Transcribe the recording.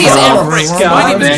Oh, Frick. God. My name is